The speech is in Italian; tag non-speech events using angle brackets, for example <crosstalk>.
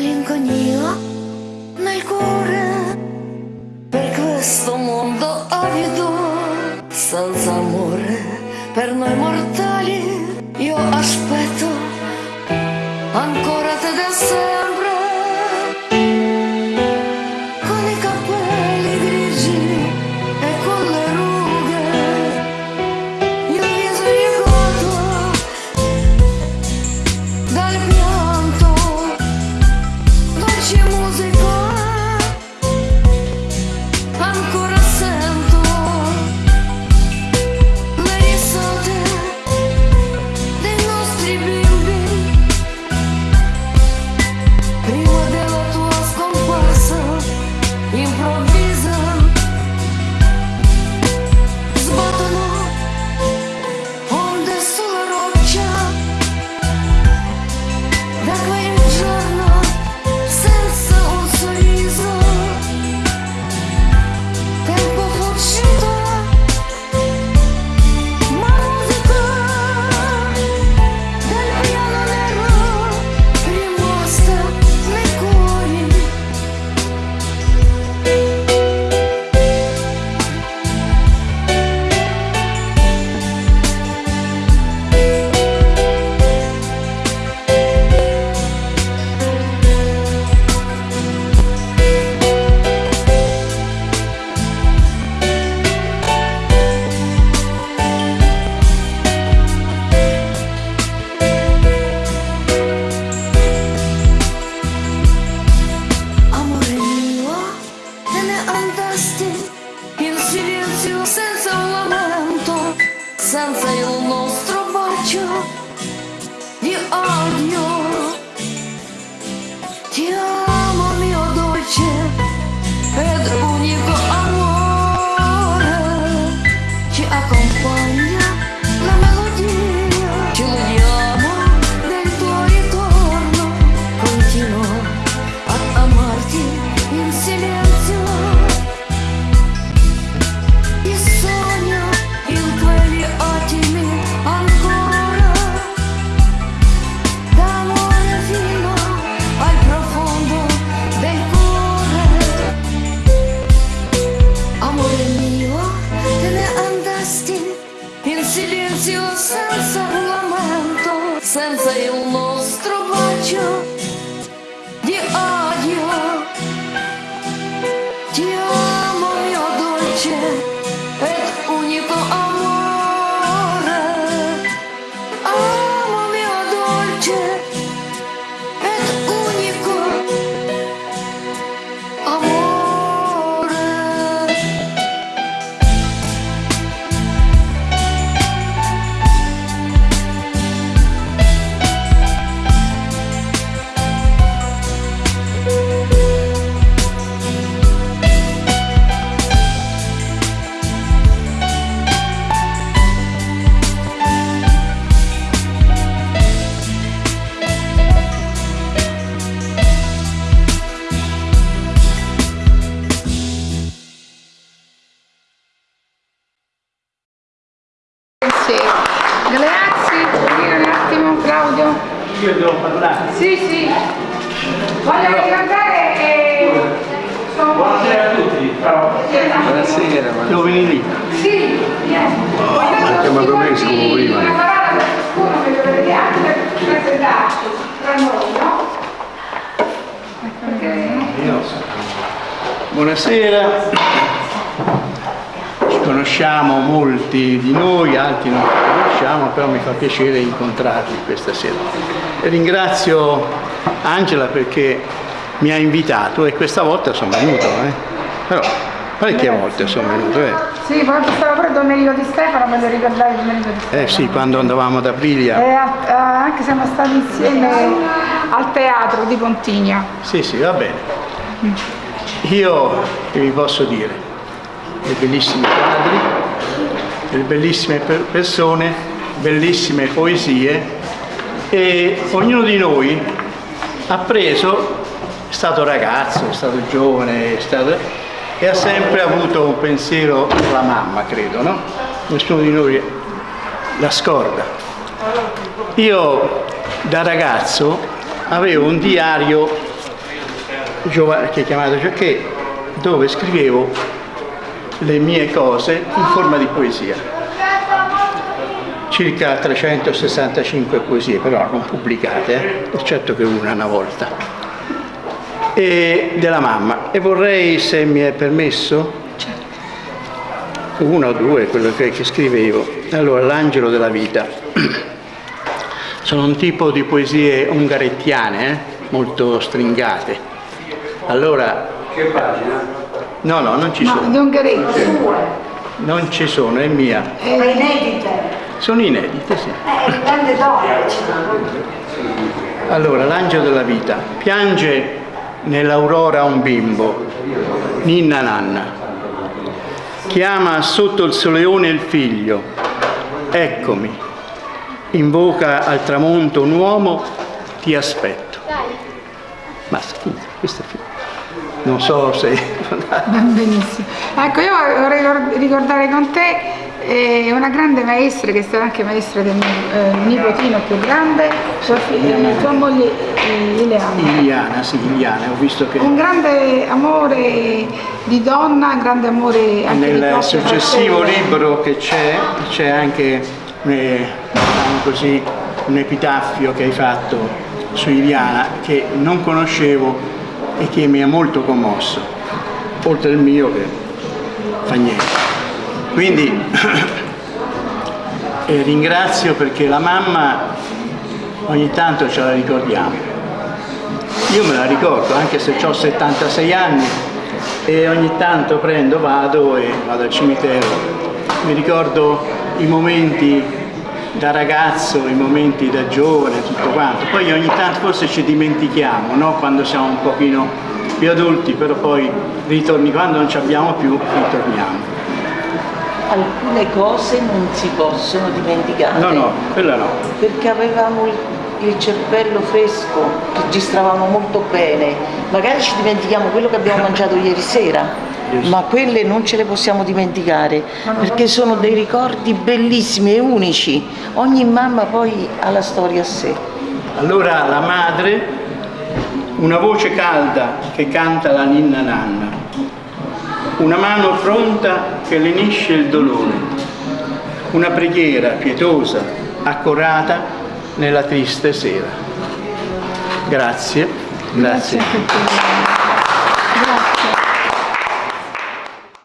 Malinconia nel cuore per questo mondo avido, senza amore per noi mortali. Senza il nostro bacio di odio. Ti amo senza un lamento, senza il Grazie, puoi dire un attimo Claudio? Io devo parlare. Sì, sì. Voglio ricordare che sono Buonasera a tutti. Ciao. Buonasera, ma Devo venire lì. Sì, vieni. Voglio ma come siamo prima? Una parola per ciascuno che dovete anche presentarci tra noi, no? Perché Buonasera. Ci conosciamo molti di noi, altri non ci conosciamo, però mi fa piacere incontrarvi questa sera. E ringrazio Angela perché mi ha invitato e questa volta sono venuto, eh. però parecchie volte sono venuto. Eh. Sì, ci stava pure Domenico Di Stefano, voglio ricordare Domenico Di Stefano. Eh sì, quando andavamo ad Aprilia. E a- anche siamo stati insieme al teatro di Pontigna. Sì, sì, va bene. Io che vi posso dire? Dei bellissimi quadri, delle bellissime per- persone, bellissime poesie e ognuno di noi ha preso, è stato ragazzo, è stato giovane, è stato, e ha sempre avuto un pensiero alla mamma, credo, no? Nessuno di noi la scorda. Io da ragazzo avevo un diario che chiamato Giacché dove scrivevo le mie cose in forma di poesia. Circa 365 poesie, però non pubblicate, eh, eccetto che una una volta. E della mamma. E vorrei, se mi è permesso, una o due, quello che, che scrivevo. Allora, l'angelo della vita. <clears throat> Sono un tipo di poesie ungarettiane, eh, molto stringate. Allora, Che pagina? No, no, non ci No, sono. di Ungaretti. Non ci sono, è mia. Ma inedite? Sono inedite, sì. Eh, grande donna. Allora, l'angelo della vita piange nell'aurora un bimbo, ninna nanna. Chiama sotto il soleone il figlio, eccomi. Invoca al tramonto un uomo, ti aspetto. Basta, finito, questo è finito. Non so se... Benissimo. Ecco, io vorrei ricor- ricordare con te eh, una grande maestra che è stata anche maestra del mio eh, nipotino più grande, tua, fi- eh, tua moglie eh, Ileana. Iliana, sì, Iliana, ho visto che... Un grande amore di donna, un grande amore anche Nel successivo fratello. libro che c'è, c'è anche eh, diciamo così, un epitaffio che hai fatto su Iliana che non conoscevo e che mi ha molto commosso, oltre il mio che fa niente. Quindi <coughs> eh, ringrazio perché la mamma ogni tanto ce la ricordiamo. Io me la ricordo, anche se ho 76 anni e ogni tanto prendo, vado e vado al cimitero. Mi ricordo i momenti da ragazzo, i momenti da giovane, tutto quanto. Poi ogni tanto forse ci dimentichiamo, no? Quando siamo un pochino più adulti, però poi ritorni, quando non ci abbiamo più, ritorniamo. Alcune cose non si possono dimenticare. No, no, quella no. Perché avevamo il, il cervello fresco, registravamo molto bene. Magari ci dimentichiamo quello che abbiamo mangiato ieri sera, ma quelle non ce le possiamo dimenticare, perché sono dei ricordi bellissimi e unici. Ogni mamma poi ha la storia a sé. Allora la madre, una voce calda che canta la ninna nanna, una mano pronta che lenisce il dolore, una preghiera pietosa, accorata nella triste sera. Grazie, grazie. Grazie.